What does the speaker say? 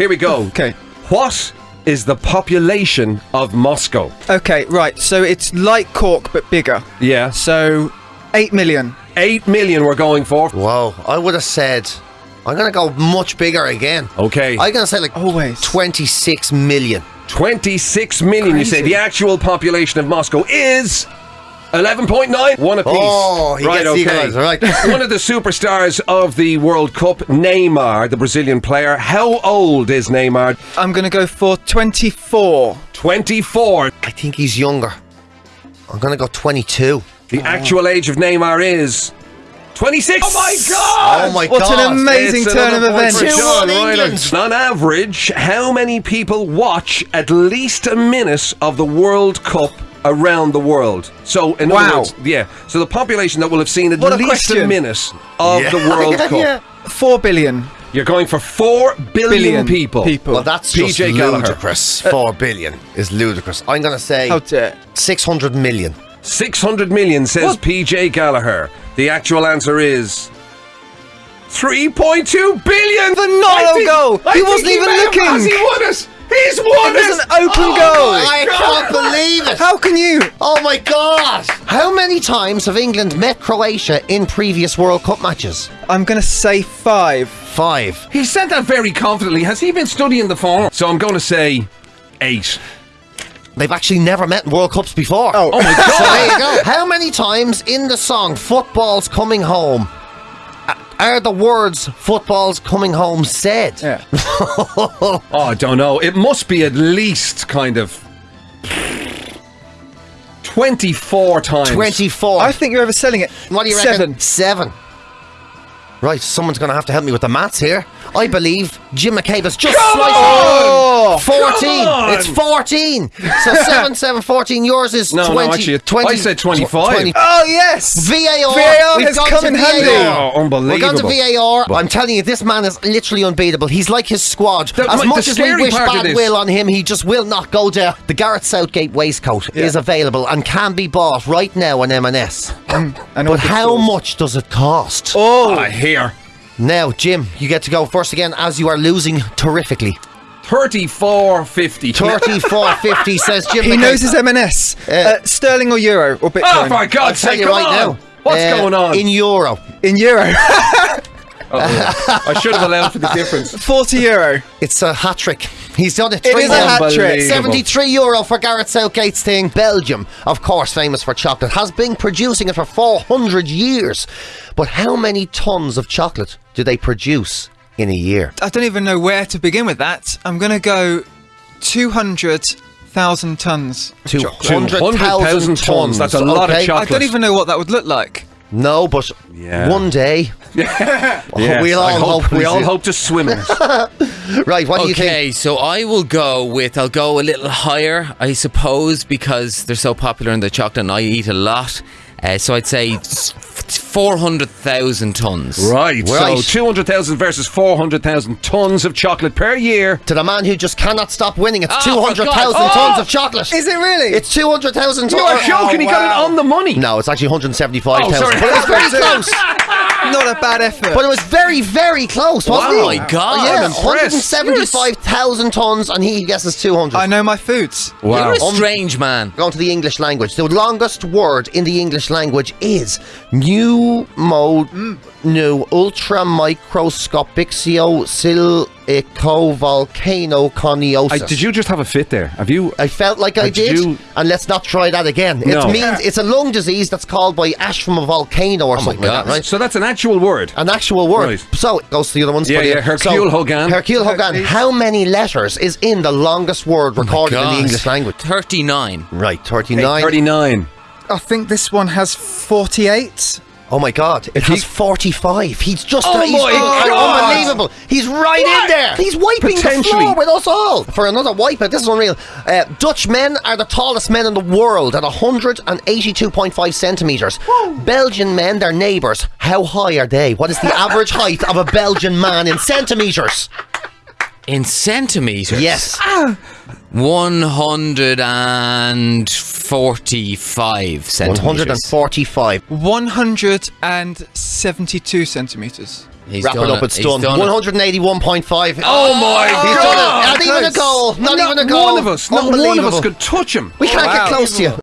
Here we go. Okay. What is the population of Moscow? Okay, right. So it's like Cork but bigger. Yeah. So 8 million. 8 million we're going for. Whoa, I would have said. I'm gonna go much bigger again. Okay. I'm gonna say like Always. 26 million. 26 million, you say. The actual population of Moscow is 11.9. One apiece. Oh, he right, gets the okay. equalizer, right. One of the superstars of the World Cup, Neymar, the Brazilian player. How old is Neymar? I'm going to go for 24. 24. I think he's younger. I'm gonna go 22. The oh. actual age of Neymar is 26. Oh my god! Oh my What god. an amazing It's turn of events. for John 2-1 England. On average, how many people watch at least a minute of the World Cup around the world? So, in other Wow. words, yeah. So the population that will have seen at What least a question. minute of Yeah. the World Yeah, Cup. yeah. 4 billion. You're going for four billion, Billion people. people. Well, that's PJ just Gallagher. ludicrous. Uh, four billion is ludicrous. I'm gonna say 600 million. 600 million, says What? PJ Gallagher. The actual answer is 3.2 billion. Phenomenal I think- goal. He wasn't even may have- looking. Has he won it? He's won It was an open Oh goal. I God. can't believe it. How can you? Oh my god! How many times have England met Croatia in previous World Cup matches? I'm going to say 5. Five. He said that very confidently. Has he been studying the form? So I'm going to say eight. They've actually never met in World Cups before. Oh. Oh my So god! there you go. How many times in the song "Football's Coming Home" a- are the words "Football's Coming Home" said? Yeah. oh, I don't know. It must be at least kind of 24 times. Twenty-four. I think you're overselling it. What do you reckon? Seven. Seven. Right, someone's going to have to help me with the maths here. I believe Jim McCabe has just Come sliced Oh! 14. on! It's 14. So 7, 7, 14. Yours is No, no, 20. actually, 20 I said 25. 20. Oh, yes. VAR. VAR We've has gone come to in VAR. handy. Oh, unbelievable. We've gone to VAR. I'm telling you, this man is literally unbeatable. He's like his squad. The- as much as we wish bad will on him, he just will not go down. The Gareth Southgate waistcoat is available and can be bought right now on M&S. Mm, but how much does it cost? Oh, I hear. Now, Jim, you get to go first again as you are losing terrifically. 34.50. 34.50 says Jim he McCabe. knows his M&S. Uh, sterling or euro or Bitcoin? Oh, for I'll tell sake, you right on. now. What's uh, going on? In euro. In euro. Oh, I should have allowed for the difference. 40 euro. It's a hat trick. He's done it. It three is a hat trick. 73 euro for Gareth Southgate's thing. Belgium, of course, famous for chocolate, has been producing it for 400 years. But how many tons of chocolate do they produce in a year? I don't even know where to begin with that. I'm going to go 200,000 tons. 200,000 200,000 tons. That's a lot of chocolate. I don't even know what that would look like. No, but Yeah. one day. Yes, we all I hope, hope we we all hope to swim in it. Right, what do you think? Okay, so I will go with I'll go a little higher, I suppose, because they're so popular in the chocolate and I eat a lot. Uh, so I'd say s- four hundred thousand tons. Right. Right. So 200,000 versus 400,000 tons of chocolate per year. To the man who just cannot stop winning, it's ah, Oh, 200,000 for God's- tons Oh! of chocolate. Is it really? It's 200,000 tons. You are joking. he got it oh, on the money. No, it's actually 175,000. Oh, sorry. But it was very close. Not a bad effort. But it was very, very close, wasn't Oh it? my God. Oh, yeah, I'm 175,000 tons, and he guesses 200. I know my foods. You're a Um, strange man. Going to the English language. The longest word in the English language is new mode new ultra microscopic silico volcano coniosis. I, did you just have a fit there? Have you? I felt like I Uh, did did, you- and let's not try that again. No. It means it's a lung disease that's caused by ash from a volcano or something like God. that, right? So that's an actual word. An actual word. Right. So it goes to the other ones. Yeah, for yeah, Hercule So, Hogan. Hercule Hogan. Hercules. How many letters is in the longest word recorded in the English language? Thirty-nine. Right, 39. 39. I think this one has 48. Oh my God! It has 45. He's just oh he's my God. unbelievable. He's right what? in there. He's wiping the floor with us all for another wipeout. This is unreal. Uh, Dutch men are the tallest men in the world at 182.5 centimeters. Whoa. Belgian men, their neighbours, how high are they? What is the average height of a Belgian man in centimeters? In centimeters? Yes. Ah. 145 centimeters. 145. 172 centimeters. He's Wrap it up, it. it's done. done 181.5. Oh, oh my he's god! Done it. Not even a goal! Not, not even a goal! One of us, not one of us could touch him. We can't wow. get close to you.